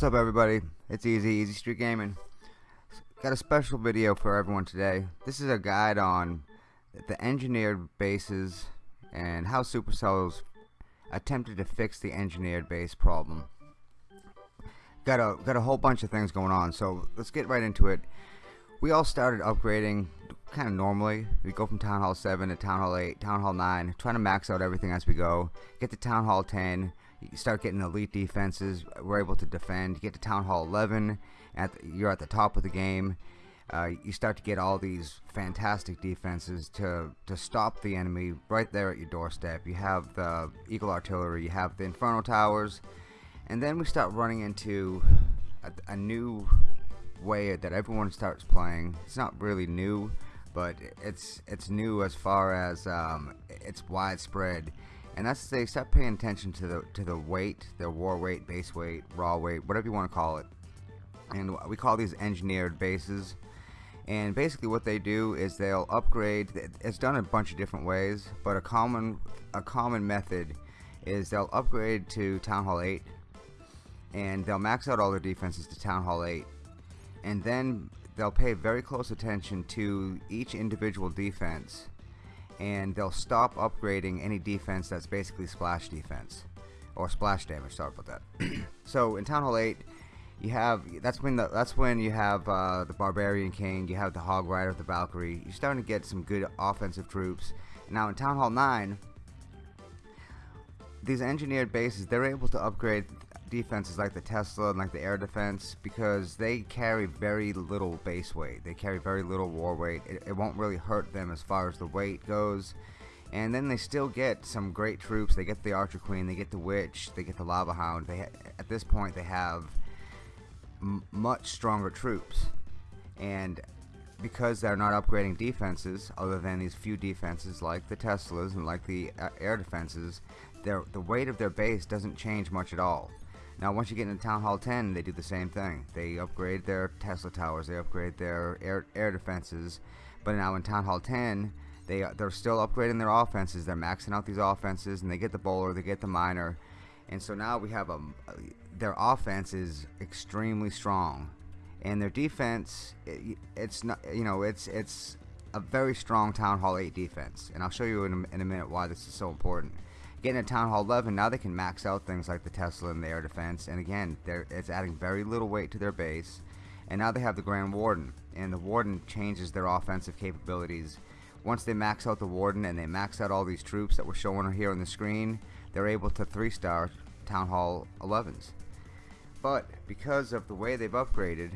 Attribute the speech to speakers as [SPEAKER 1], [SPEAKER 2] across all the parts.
[SPEAKER 1] What's up everybody? It's Easy, Easy Street Gaming. Got a special video for everyone today. This is a guide on the engineered bases and how Supercell's attempted to fix the engineered base problem. Got a got a whole bunch of things going on, so let's get right into it. We all started upgrading kind of normally. We go from Town Hall 7 to Town Hall 8, Town Hall 9, trying to max out everything as we go. Get to Town Hall 10, you start getting elite defenses. We're able to defend. You get to Town Hall 11, at the, you're at the top of the game. Uh, you start to get all these fantastic defenses to to stop the enemy right there at your doorstep. You have the Eagle Artillery, you have the Inferno Towers, and then we start running into a, a new way that everyone starts playing. It's not really new, but it's it's new as far as um, it's widespread and that's they start paying attention to the to the weight, their war weight, base weight, raw weight, whatever you want to call it. And we call these engineered bases. And basically, what they do is they'll upgrade. It's done a bunch of different ways, but a common a common method is they'll upgrade to Town Hall 8, and they'll max out all their defenses to Town Hall 8, and then they'll pay very close attention to each individual defense and they'll stop upgrading any defense that's basically splash defense or splash damage. Sorry about that. so in Town Hall 8, you have that's when the, that's when you have uh, the Barbarian King, you have the Hog Rider, the Valkyrie. You're starting to get some good offensive troops. Now in Town Hall 9, these engineered bases, they're able to upgrade defenses like the Tesla and like the air defense because they carry very little base weight. They carry very little war weight. It, it, won't really hurt them as far as the weight goes. And then they still get some great troops. They get the Archer Queen, they get the Witch, they get the Lava Hound. They at this point they have much stronger troops. And because they're not upgrading defenses other than these few defenses like the Teslas and like the uh, air defenses, their the weight of their base doesn't change much at all. Now, once you get into Town Hall 10, they do the same thing. They upgrade their Tesla towers, they upgrade their air, air defenses. But now in Town Hall 10, they they're still upgrading their offenses. They're maxing out these offenses, and they get the bowler, they get the miner, and so now we have a their offense is extremely strong, and their defense it, it's not you know it's it's a very strong Town Hall 8 defense, and I'll show you in a, in a minute why this is so important. Getting a Town Hall 11, now they can max out things like the Tesla and the air defense, and again, it's adding very little weight to their base. And now they have the Grand Warden, and the Warden changes their offensive capabilities. Once they max out the Warden and they max out all these troops that we're showing here on the screen, they're able to 3-star Town Hall 11s. But because of the way they've upgraded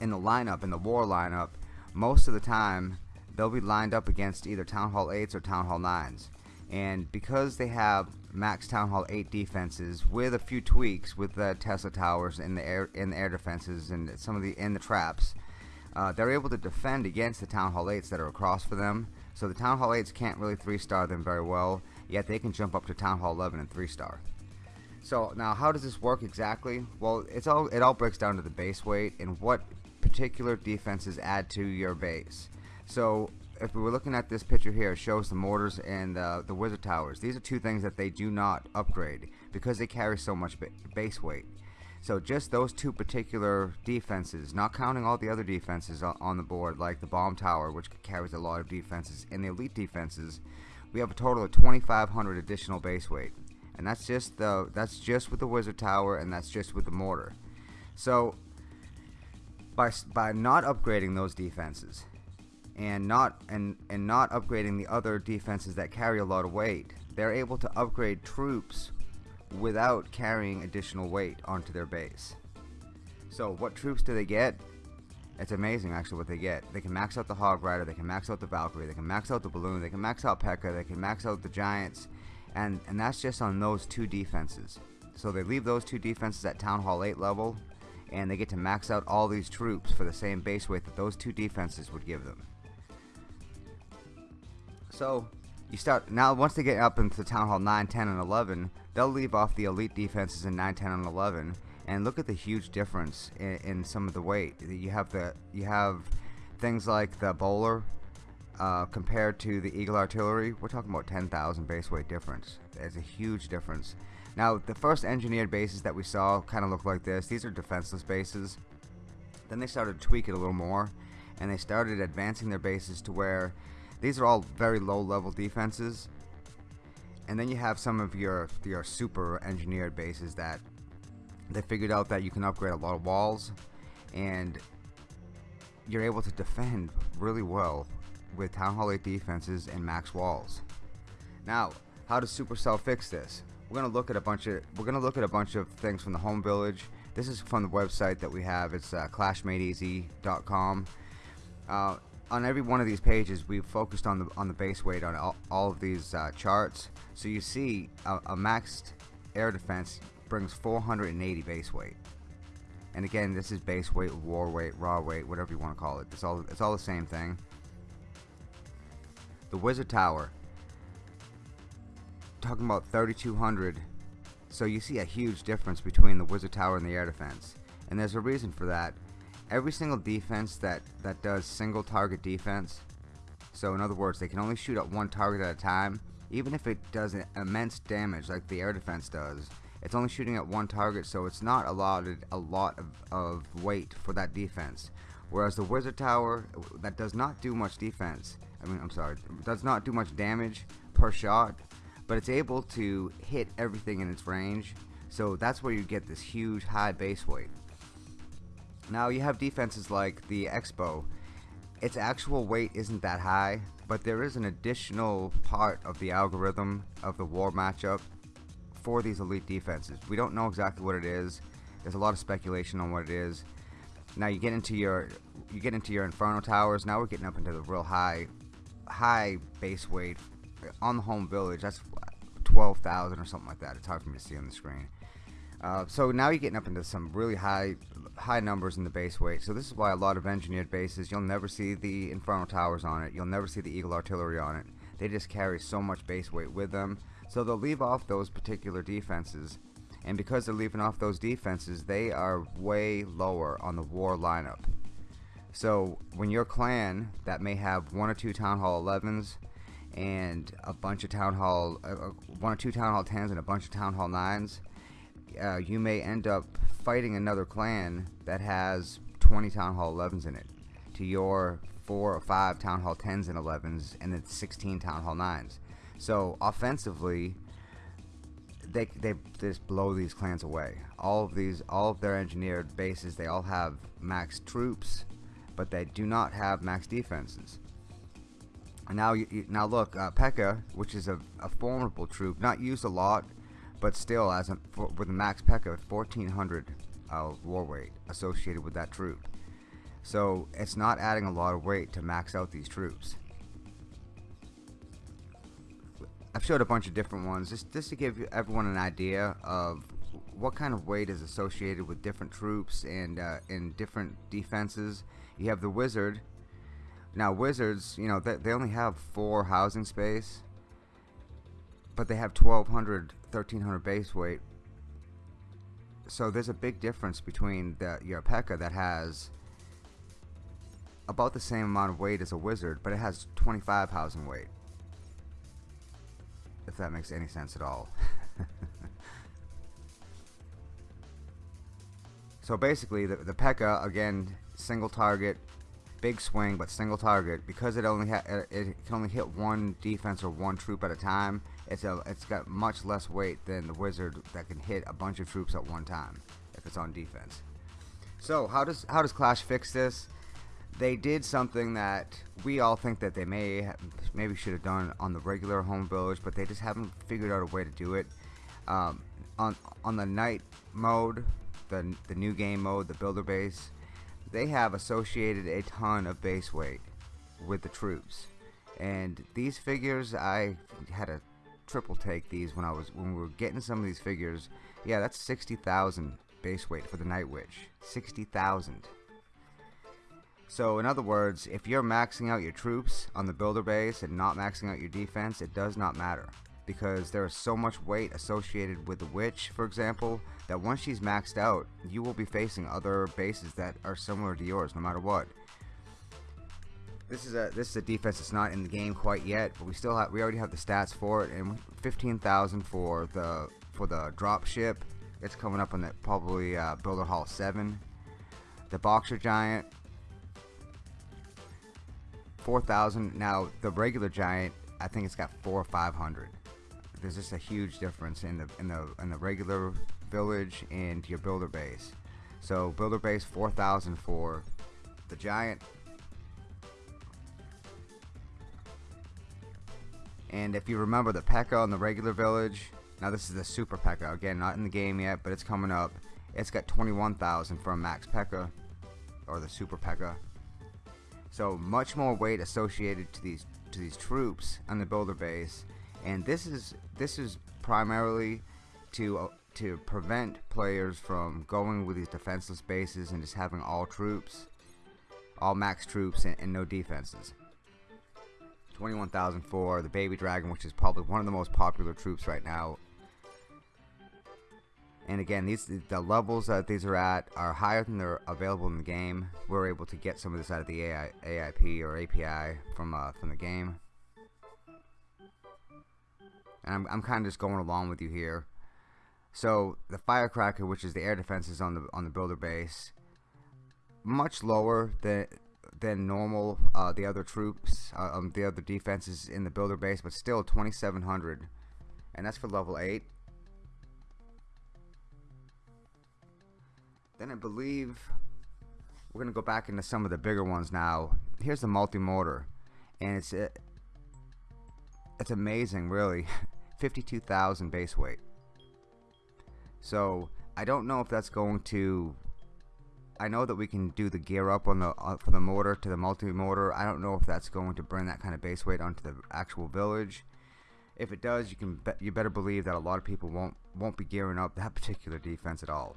[SPEAKER 1] in the lineup, in the war lineup, most of the time they'll be lined up against either Town Hall 8s or Town Hall 9s and because they have max Town Hall 8 defenses with a few tweaks with the Tesla towers and the air in the air defenses and some of the in the traps uh, they're able to defend against the Town Hall 8s that are across for them. So the Town Hall 8s can't really 3 star them very well yet they can jump up to Town Hall 11 and 3 star so now how does this work exactly? Well it's all it all breaks down to the base weight and what particular defenses add to your base. So if we were looking at this picture here, it shows the mortars and uh, the wizard towers. These are two things that they do not upgrade because they carry so much base weight. So just those two particular defenses, not counting all the other defenses on the board, like the bomb tower, which carries a lot of defenses, and the elite defenses, we have a total of 2,500 additional base weight, and that's just the that's just with the wizard tower, and that's just with the mortar. So by by not upgrading those defenses, and not and and not upgrading the other defenses that carry a lot of weight. They're able to upgrade troops without carrying additional weight onto their base. So what troops do they get? It's amazing actually what they get. They can max out the hog rider they can max out the valkyrie they can max out the balloon they can max out P.E.K.K.A they can max out the giants and and that's just on those two defenses. So they leave those two defenses at town hall 8 level and they get to max out all these troops for the same base weight that those two defenses would give them so you start now once they get up into Town Hall 9, 10, and 11, they'll leave off the elite defenses in 9, 10, and 11, and look at the huge difference in, in some of the weight. You have the you have things like the bowler uh, compared to the Eagle Artillery. We're talking about 10,000 base weight difference. It's a huge difference. Now, the first engineered bases that we saw kind of look like this. These are defenseless bases. Then they started to tweak it a little more, and they started advancing their bases to where these are all very low level defenses. And then you have some of your, your super engineered bases that they figured out that you can upgrade a lot of walls and you're able to defend really well with Town Hall 8 defenses and max walls. Now, how does Supercell fix this? We're gonna look at a bunch of we're gonna look at a bunch of things from the home village. This is from the website that we have. It's uh, clashmadeeasy.com. Uh, on every one of these pages, we've focused on the on the base weight on all, all of these uh, charts. So you see, a, a maxed air defense brings 480 base weight. And again, this is base weight, war weight, raw weight, whatever you want to call it. It's all it's all the same thing. The Wizard Tower, talking about 3200. So you see a huge difference between the Wizard Tower and the air defense. And there's a reason for that. Every single defense that, that does single target defense, so in other words, they can only shoot at one target at a time, even if it does immense damage like the air defense does, it's only shooting at one target, so it's not allotted a lot of, of weight for that defense. Whereas the Wizard Tower, that does not do much defense, I mean, I'm sorry, does not do much damage per shot, but it's able to hit everything in its range, so that's where you get this huge high base weight. Now you have defenses like the X-Bow. Its actual weight isn't that high, but there is an additional part of the algorithm of the war matchup for these elite defenses. We don't know exactly what it is. There's a lot of speculation on what it is. Now you get into your you get into your Inferno towers. Now we're getting up into the real high high base weight on the home village. That's 12,000 or something like that. It's hard for me to see on the screen. Uh, so now you're getting up into some really high high numbers in the base weight. So this is why a lot of engineered bases, you'll never see the Inferno Towers on it. You'll never see the Eagle Artillery on it. They just carry so much base weight with them. So they'll leave off those particular defenses. And because they're leaving off those defenses, they are way lower on the war lineup. So when your clan that may have one or two Town Hall 11s and a bunch of Town Hall, uh, uh, one or two Town Hall 10s and a bunch of Town Hall 9s, uh, you may end up fighting another clan that has 20 Town Hall 11s in it to your 4 or 5 Town Hall 10s and 11s and then 16 Town Hall 9s. So offensively, they they just blow these clans away. All of these, all of their engineered bases, they all have max troops, but they do not have max defenses. And now, you, now look, uh, P.E.K.K.A., which is a, a, formidable troop, not used a lot, but still, as a, for, with a max P.E.K.K.A., 1400 uh, war weight associated with that troop. So it's not adding a lot of weight to max out these troops. I've showed a bunch of different ones just, just to give everyone an idea of what kind of weight is associated with different troops and uh, in different defenses. You have the wizard. Now wizards, you know, they, they only have four housing space, but they have 1200, 1300 base weight. So there's a big difference between the, your P.E.K.K.A. that has about the same amount of weight as a wizard, but it has 25 housing weight if that makes any sense at all. so basically, the, the P.E.K.K.A. again, single target, big swing, but single target. Because it only ha it can only hit one defense or one troop at a time. It's a it's got much less weight than the wizard that can hit a bunch of troops at one time if it's on defense. So how does how does Clash fix this? they did something that we all think that they may maybe should have done on the regular home village, but they just haven't figured out a way to do it. Um, on on the night mode, the the new game mode, the builder base, they have associated a ton of base weight with the troops, and these figures I had a triple take these when I was when we were getting some of these figures. Yeah, that's sixty thousand base weight for the Night Witch. Sixty thousand. So in other words, if you're maxing out your troops on the builder base and not maxing out your defense, it does not matter. Because there is so much weight associated with the witch, for example, that once she's maxed out, you will be facing other bases that are similar to yours, no matter what. This is a this is a defense that's not in the game quite yet, but we still have we already have the stats for it, and 15,000 for the for the drop ship. It's coming up on the probably uh, Builder Hall 7. The Boxer Giant 4,000. Now the regular Giant, I think it's got four or 500. There's just a huge difference in the in the in the regular village and your builder base. So builder base 4,000 for the Giant. And if you remember the P.E.K.K.A. in the regular village, now this is the Super P.E.K.K.A. Again, not in the game yet, but it's coming up. It's got 21,000 for a Max P.E.K.K.A. or the Super P.E.K.K.A. So much more weight associated to these to these troops on the builder base, and this is this is primarily to uh, to prevent players from going with these defenseless bases and just having all troops, all max troops and, and no defenses. 21,004, the Baby Dragon, which is probably one of the most popular troops right now. And again, these the levels that these are at are higher than they're available in the game. We're able to get some of this out of the AI, AIP or API from uh, from the game. And I'm, I'm kind of just going along with you here. So the Firecracker, which is the air defenses on the on the builder base, much lower than than normal. Uh, the other troops, uh, um, the other defenses in the builder base, but still 2,700, and that's for level eight. Then I believe we're gonna go back into some of the bigger ones now. Here's the multi-mortar, and it's uh, it's amazing, really. 52,000 base weight. So I don't know if that's going to I know that we can do the gear up on the uh, for the mortar to the multi-mortar. I don't know if that's going to bring that kind of base weight onto the actual village. If it does, you can be, you better believe that a lot of people won't won't be gearing up that particular defense at all.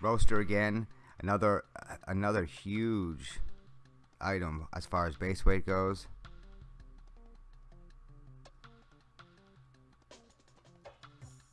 [SPEAKER 1] Roaster again, another another huge item as far as base weight goes.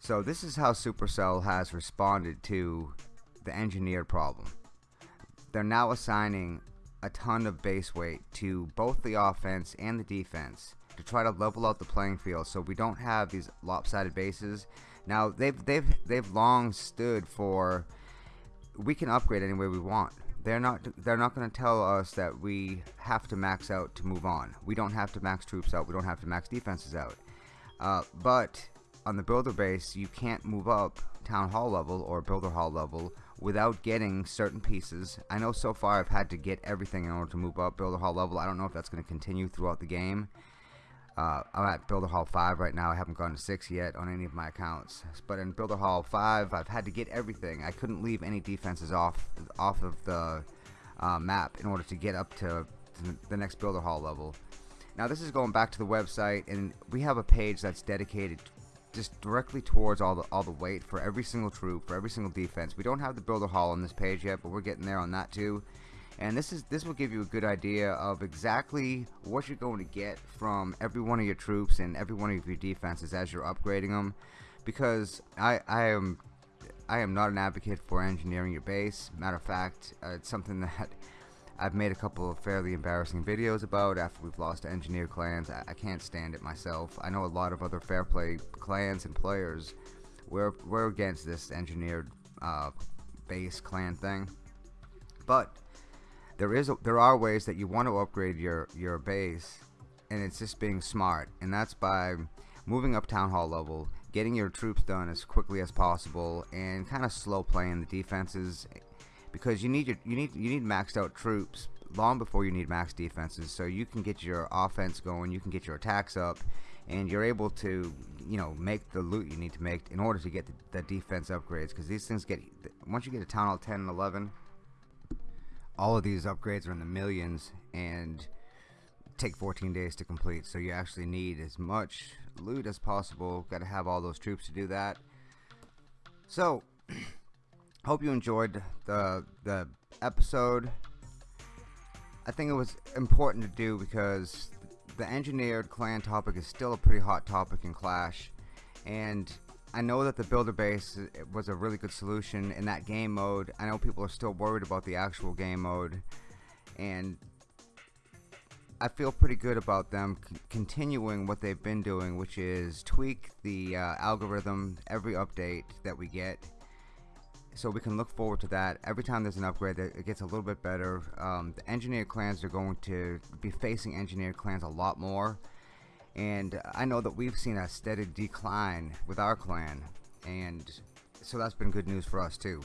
[SPEAKER 1] So this is how Supercell has responded to the engineered problem. They're now assigning a ton of base weight to both the offense and the defense to try to level out the playing field so we don't have these lopsided bases. Now they've they've they've long stood for we can upgrade any way we want. They're not they're not going to tell us that we have to max out to move on. We don't have to max troops out. We don't have to max defenses out. Uh, but on the builder base, you can't move up town hall level or builder hall level without getting certain pieces. I know so far I've had to get everything in order to move up Builder Hall level. I don't know if that's going to continue throughout the game. Uh, I'm at Builder Hall 5 right now. I haven't gone to 6 yet on any of my accounts. But in Builder Hall 5, I've had to get everything. I couldn't leave any defenses off off of the uh, map in order to get up to the next Builder Hall level. Now this is going back to the website and we have a page that's dedicated just directly towards all the all the weight for every single troop, for every single defense. We don't have the builder hall on this page yet, but we're getting there on that too. And this is this will give you a good idea of exactly what you're going to get from every one of your troops and every one of your defenses as you're upgrading them. Because I I am I am not an advocate for engineering your base. Matter of fact, uh, it's something that I've made a couple of fairly embarrassing videos about after we've lost engineer clans. I, I can't stand it myself. I know a lot of other fair play clans and players. We're, we're against this engineered uh, base clan thing. But there is a, there are ways that you want to upgrade your your base and it's just being smart and that's by moving up town hall level getting your troops done as quickly as possible and kind of slow playing the defenses because you need your you need you need maxed out troops long before you need max defenses. So you can get your offense going you can get your attacks up and you're able to you know make the loot you need to make in order to get the, the defense upgrades. Because these things get once you get a town hall 10 and 11 all of these upgrades are in the millions and take 14 days to complete. So you actually need as much loot as possible. Got to have all those troops to do that. So hope you enjoyed the the episode. I think it was important to do because the engineered clan topic is still a pretty hot topic in Clash, and I know that the builder base was a really good solution in that game mode. I know people are still worried about the actual game mode, and I feel pretty good about them continuing what they've been doing, which is tweak the uh, algorithm every update that we get. So we can look forward to that. Every time there's an upgrade, that it gets a little bit better. Um, the engineered clans are going to be facing engineered clans a lot more. And I know that we've seen a steady decline with our clan. And so that's been good news for us too.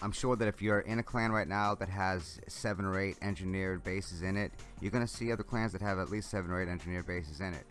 [SPEAKER 1] I'm sure that if you're in a clan right now that has seven or eight engineered bases in it, you're going to see other clans that have at least seven or eight engineered bases in it.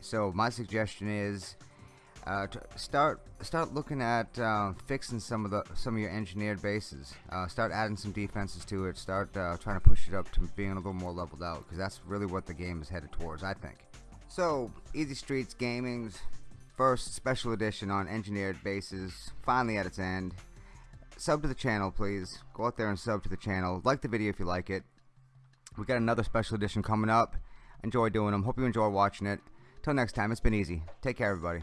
[SPEAKER 1] So my suggestion is uh, start start looking at uh, fixing some of the some of your engineered bases. Uh, start adding some defenses to it. Start uh, trying to push it up to being a little more leveled out because that's really what the game is headed towards, I think. So Easy Streets Gaming's first special edition on engineered bases finally at its end sub to the channel, please. Go out there and sub to the channel. Like the video if you like it. We got another special edition coming up. Enjoy doing them. Hope you enjoy watching it. Till next time, it's been easy. Take care, everybody.